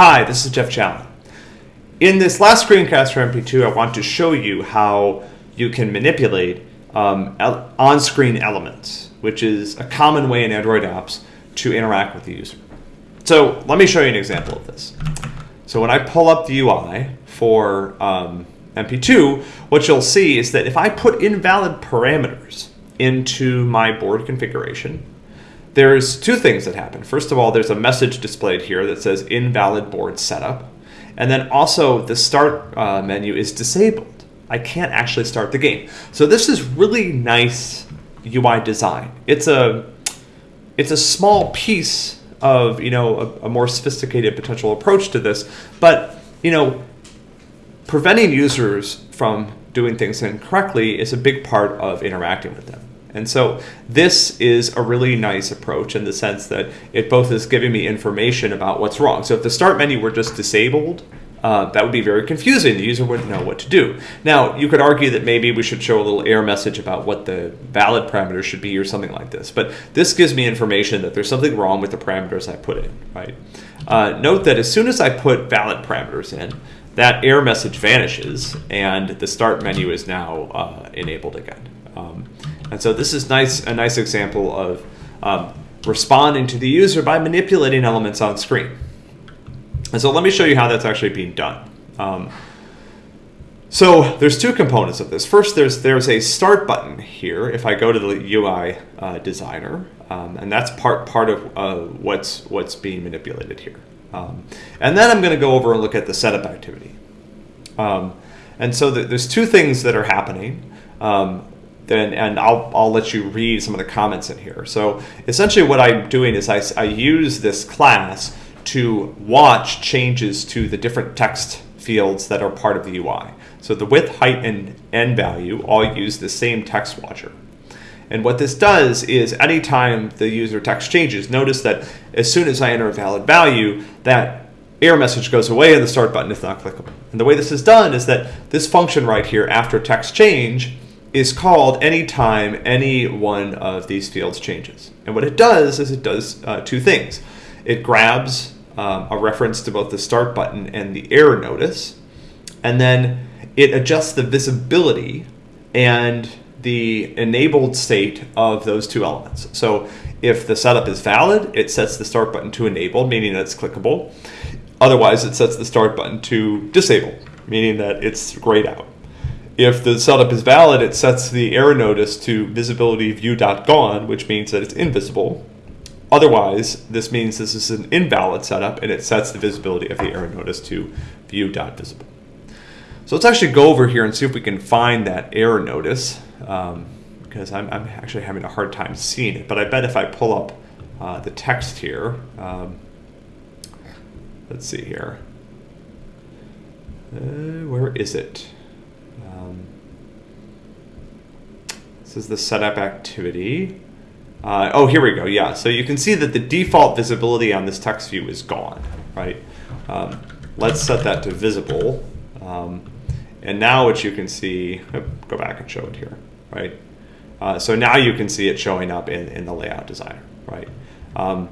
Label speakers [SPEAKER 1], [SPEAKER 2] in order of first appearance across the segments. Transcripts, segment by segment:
[SPEAKER 1] Hi, this is Jeff Challen. In this last screencast for MP2, I want to show you how you can manipulate um, on-screen elements, which is a common way in Android apps to interact with the user. So let me show you an example of this. So when I pull up the UI for um, MP2, what you'll see is that if I put invalid parameters into my board configuration, there's two things that happen. First of all, there's a message displayed here that says invalid board setup. And then also the start uh, menu is disabled. I can't actually start the game. So this is really nice UI design. It's a, it's a small piece of you know a, a more sophisticated potential approach to this, but you know preventing users from doing things incorrectly is a big part of interacting with them. And so this is a really nice approach in the sense that it both is giving me information about what's wrong. So if the start menu were just disabled, uh, that would be very confusing. The user wouldn't know what to do. Now, you could argue that maybe we should show a little error message about what the valid parameters should be or something like this. But this gives me information that there's something wrong with the parameters I put in, right? Uh, note that as soon as I put valid parameters in, that error message vanishes and the start menu is now uh, enabled again. Um, and so this is nice a nice example of um, responding to the user by manipulating elements on screen. And so let me show you how that's actually being done. Um, so there's two components of this. First, there's there's a start button here. If I go to the UI uh, designer, um, and that's part part of uh, what's what's being manipulated here. Um, and then I'm going to go over and look at the setup activity. Um, and so the, there's two things that are happening. Then and I'll, I'll let you read some of the comments in here. So essentially what I'm doing is I, I use this class to watch changes to the different text fields that are part of the UI. So the width, height, and end value all use the same text watcher. And what this does is anytime the user text changes, notice that as soon as I enter a valid value, that error message goes away and the start button is not clickable. And the way this is done is that this function right here after text change is called anytime any one of these fields changes. And what it does is it does uh, two things. It grabs um, a reference to both the start button and the error notice, and then it adjusts the visibility and the enabled state of those two elements. So if the setup is valid, it sets the start button to enabled, meaning that it's clickable. Otherwise, it sets the start button to disabled, meaning that it's grayed out. If the setup is valid, it sets the error notice to visibility view.gone, which means that it's invisible. Otherwise, this means this is an invalid setup and it sets the visibility of the error notice to view.visible. So let's actually go over here and see if we can find that error notice um, because I'm, I'm, actually having a hard time seeing it. But I bet if I pull up uh, the text here, um, let's see here. Uh, where is it? Um, this is the setup activity. Uh, oh, here we go. Yeah, so you can see that the default visibility on this text view is gone, right? Um, let's set that to visible. Um, and now what you can see, oh, go back and show it here, right? Uh, so now you can see it showing up in, in the layout designer, right? Um,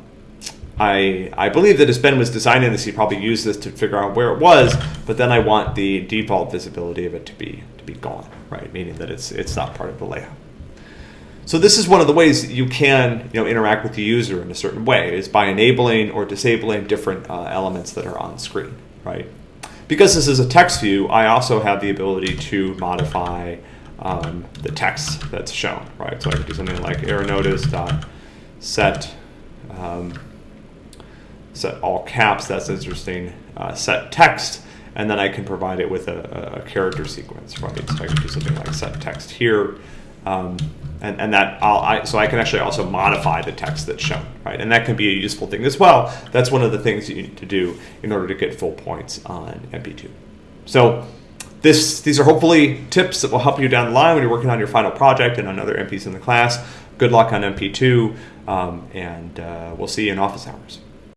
[SPEAKER 1] I, I believe that as Ben was designing this, he probably used this to figure out where it was, but then I want the default visibility of it to be to be gone, right? Meaning that it's it's not part of the layout. So this is one of the ways you can you know interact with the user in a certain way is by enabling or disabling different uh, elements that are on screen, right? Because this is a text view, I also have the ability to modify um, the text that's shown, right? So I could do something like error notice dot set um, set all caps, that's interesting, uh, set text, and then I can provide it with a, a, character sequence, right? So I can do something like set text here, um, and, and that I'll, I, so I can actually also modify the text that's shown, right? And that can be a useful thing as well. That's one of the things you need to do in order to get full points on MP2. So this, these are hopefully tips that will help you down the line when you're working on your final project and on other MPs in the class. Good luck on MP2, um, and uh, we'll see you in office hours.